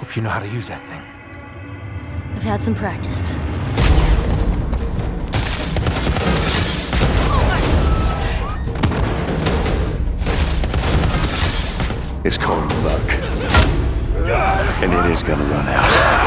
hope you know how to use that thing. I've had some practice. It's called luck. And it is gonna run out.